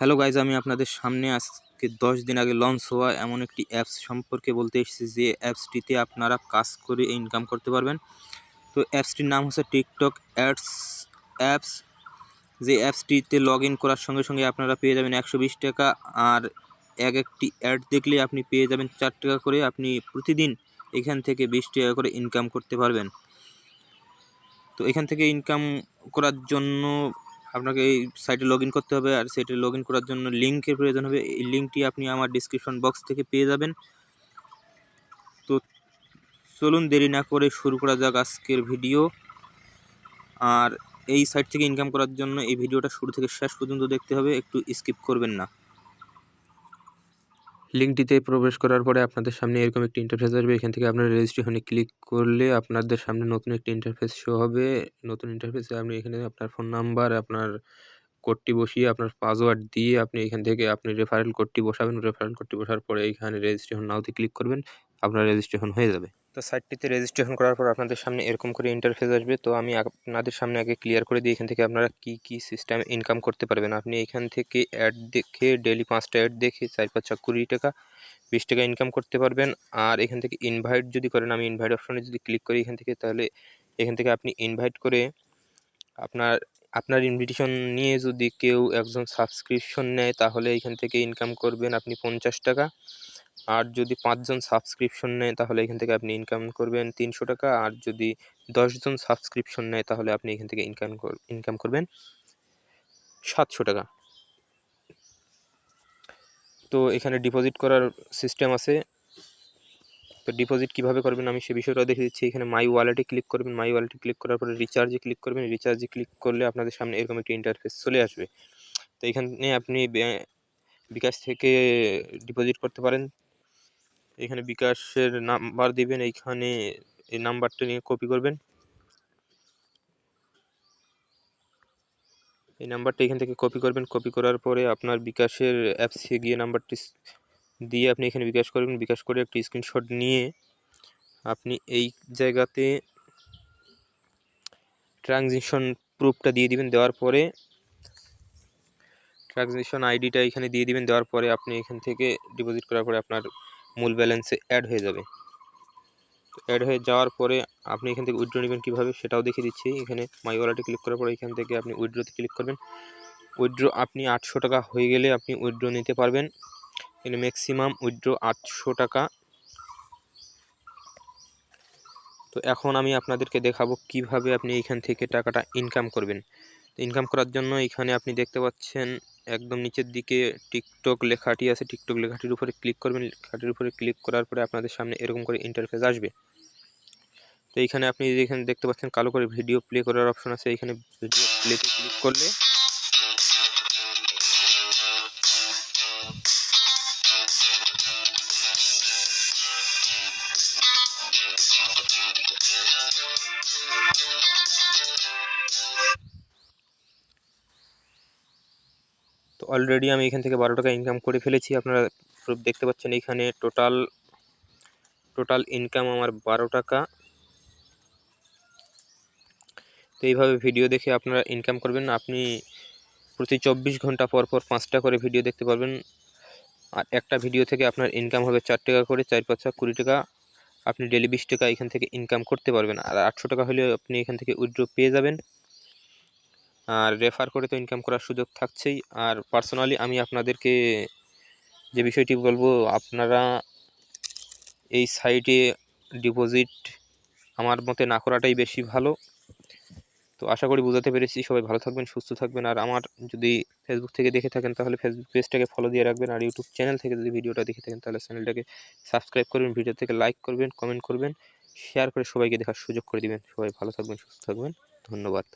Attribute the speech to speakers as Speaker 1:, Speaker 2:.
Speaker 1: Hello guys আমি আপনাদের সামনে আজকে দশ দিন আগে লঞ্চ হওয়া এমন একটি অ্যাপস সম্পর্কে বলতে এসেছি যে অ্যাপসটিতে আপনারা কাজ করে ইনকাম করতে পারবেন। তো অ্যাপসটির নাম হচ্ছে টিকটক অ্যাডস অ্যাপস যে অ্যাপসটিতে লগ ইন করার সঙ্গে সঙ্গে আপনারা পেয়ে যাবেন একশো বিশ টাকা আর এক একটি অ্যাড দেখলে আপনি পেয়ে যাবেন চার টাকা করে। আপনি প্রতিদিন এখান থেকে বিশ টাকা করে ইনকাম করতে পারবেন। তো এখান থেকে ইনকাম করার জন্য আপনাকে এই সাইটে লগ করতে হবে আর সাইটে লগ করার জন্য লিঙ্কের প্রয়োজন হবে। এই লিঙ্কটি আপনি আমার ডিসক্রিপশন বক্স থেকে পেয়ে যাবেন। তো চলুন দেরি না করে শুরু করা যাক আজকের ভিডিও আর এই সাইট থেকে ইনকাম করার জন্য এই ভিডিওটা শুরু থেকে শেষ পর্যন্ত দেখতে হবে, একটু স্কিপ করবেন না। লিঙ্কটিতে প্রবেশ করার পরে আপনাদের সামনে এরকম একটি ইন্টারফেস আসবে। এখান থেকে আপনার রেজিস্ট্রেশনে ক্লিক করলে আপনাদের সামনে নতুন একটি ইন্টারফেস শো হবে। নতুন ইন্টারফেসে আপনি এখানে আপনার ফোন নাম্বার আপনার কোডটি বসিয়ে, আপনার পাসওয়ার্ড দিয়ে আপনি এখান থেকে আপনি রেফারেল কোডটি বসাবেন। রেফারেল কোডটি বসার পরে এখানে রেজিস্ট্রেশন নাওতে ক্লিক করবেন। আপনার রেজিস্ট্রেশন হয়ে যাবে। তো সাইটটিতে রেজিস্ট্রেশন করার পর আপনাদের সামনে এরকম করে ইন্টারফেস আসবে। তো আমি আপনাদের সামনে আগে ক্লিয়ার করে দিই এখান থেকে আপনারা কি কি সিস্টেম ইনকাম করতে পারবেন। আপনি এখান থেকে অ্যাড দেখে ডেলি পাঁচটা অ্যাড দেখে চার, পাঁচ কুড়ি টাকা, বিশ টাকা ইনকাম করতে পারবেন। আর এখান থেকে ইনভাইট যদি করেন, আমি ইনভাইট অপশনে যদি ক্লিক করি এখান থেকে, তাহলে এখান থেকে আপনি ইনভাইট করে আপনার আপনার ইনভিটেশন নিয়ে যদি কেউ একজন সাবস্ক্রিপশন নেয়, তাহলে এখান থেকে ইনকাম করবেন আপনি পঞ্চাশ টাকা। আর যদি পাঁচজন সাবস্ক্রিপশন নেয়, তাহলে এখান থেকে আপনি ইনকাম করবেন তিনশো টাকা। আর যদি দশজন সাবস্ক্রিপশন নেয়, তাহলে আপনি এখান থেকে ইনকাম ইনকাম করবেন সাতশো টাকা। তো এখানে ডিপোজিট করার সিস্টেম আছে। তো ডিপোজিট কীভাবে করবেন আমি সে বিষয়টা দেখে দিচ্ছি। এখানে মাই ওয়ালেটে ক্লিক করবেন। মাই ওয়ালেটে ক্লিক করার পরে রিচার্জে ক্লিক করবেন। রিচার্জে ক্লিক করলে আপনাদের সামনে এরকম একটি ইন্টারফেস চলে আসবে। তো এখানে আপনি বিকাশ থেকে ডিপোজিট করতে পারেন। এখানে বিকাশের নাম্বার দিবেন, এইখানে এই নাম্বারটা নিয়ে কপি করবেন। এই নাম্বারটা এখান থেকে কপি করবেন। কপি করার পরে আপনার বিকাশের অ্যাপসে গিয়ে নাম্বারটি দিয়ে আপনি এখানে বিকাশ করবেন। বিকাশ করে একটি স্ক্রিনশট নিয়ে আপনি এই জায়গাতে ট্রানজিশন প্রুফটা দিয়ে দিবেন। দেওয়ার পরে ট্রানজিশন আইডিটা এখানে দিয়ে দিবেন। দেওয়ার পরে আপনি এখান থেকে ডিপোজিট করার পরে আপনার মূল ব্যালেন্সে অ্যাড হয়ে যাবে। অ্যাড হয়ে যাওয়ার পরে আপনি এখান থেকে উইড্রো নেবেন কীভাবে সেটাও দেখিয়ে দিচ্ছি। এখানে মাই ওয়ালেটে ক্লিক করার পরে এখান থেকে আপনি উইড্রোতে ক্লিক করবেন। উইড্রো আপনি আটশো টাকা হয়ে গেলে আপনি উইড্রো নিতে পারবেন। এখানে ম্যাক্সিমাম উইড্রো আটশো টাকা। তো এখন আমি আপনাদেরকে দেখাবো কীভাবে আপনি এখান থেকে টাকাটা ইনকাম করবেন। ইনকাম করার জন্য এখানে আপনি দেখতে পাচ্ছেন একদম নিচের দিকে টিকটক লেখাটি আছে। টিকটক লেখাটির উপরে ক্লিক করবেন। লেখাটির উপরে ক্লিক করার পরে আপনাদের সামনে এরকম করে ইন্টারফেস আসবে। তো এইখানে আপনি এখানে দেখতে পাচ্ছেন কালো করে ভিডিও প্লে করার অপশন আছে। এখানে ভিডিও প্লেতে ক্লিক করলে অলরেডি আমি এখান থেকে বারো টাকা ইনকাম করে ফেলেছি। আপনারা প্রুফ দেখতে পাচ্ছেন এখানে টোটাল টোটাল ইনকাম আমার বারো টাকা। তো এইভাবে ভিডিও দেখে আপনারা ইনকাম করবেন। আপনি প্রতি চব্বিশ ঘণ্টা পর পর পাঁচটা করে ভিডিও দেখতে পারবেন। আর একটা ভিডিও থেকে আপনার ইনকাম হবে চার টাকা করে, চার পাঁচটা কুড়ি টাকা। আপনি ডেলি বিশ টাকা এখান থেকে ইনকাম করতে পারবেন। আর আটশো টাকা হলে আপনি এখান থেকে উইড্রো পেয়ে যাবেন। আর রেফার করে তো ইনকাম করার সুযোগ থাকছেই। আর পার্সোনালি আমি আপনাদেরকে যে বিষয়টি বলব, আপনারা এই সাইটে ডিপোজিট আমার মতে না করাটাই বেশি ভালো। তো আশা করি বুঝাতে পেরেছি। সবাই ভালো থাকবেন, সুস্থ থাকবেন। আর আমার যদি ফেসবুক থেকে দেখে থাকেন, তাহলে ফেসবুক পেজটাকে ফলো দিয়ে রাখবেন। আর ইউটিউব চ্যানেল থেকে যদি ভিডিওটা দেখে থাকেন, তাহলে চ্যানেলটাকে সাবস্ক্রাইব করবেন ভিডিও থেকে লাইক করবেন কমেন্ট করবেন শেয়ার করে সবাইকে দেখার সুযোগ করে দিবেন। সবাই ভালো থাকবেন, সুস্থ থাকবেন। ধন্যবাদ।